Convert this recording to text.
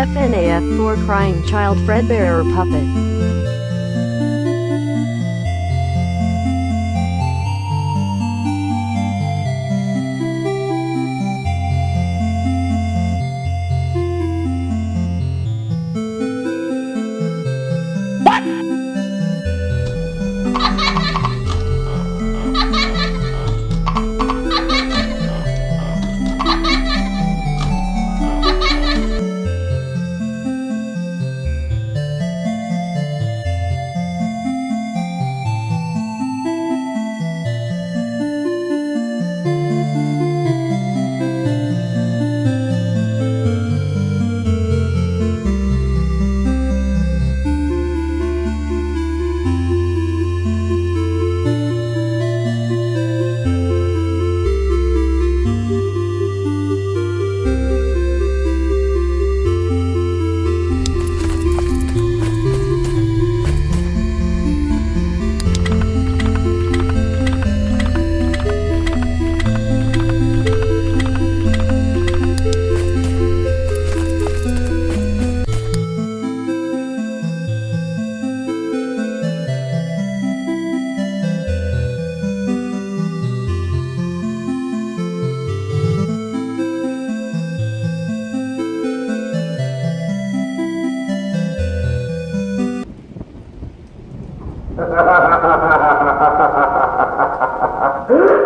FNAF 4 Crying Child Fredbearer Puppet. Huh?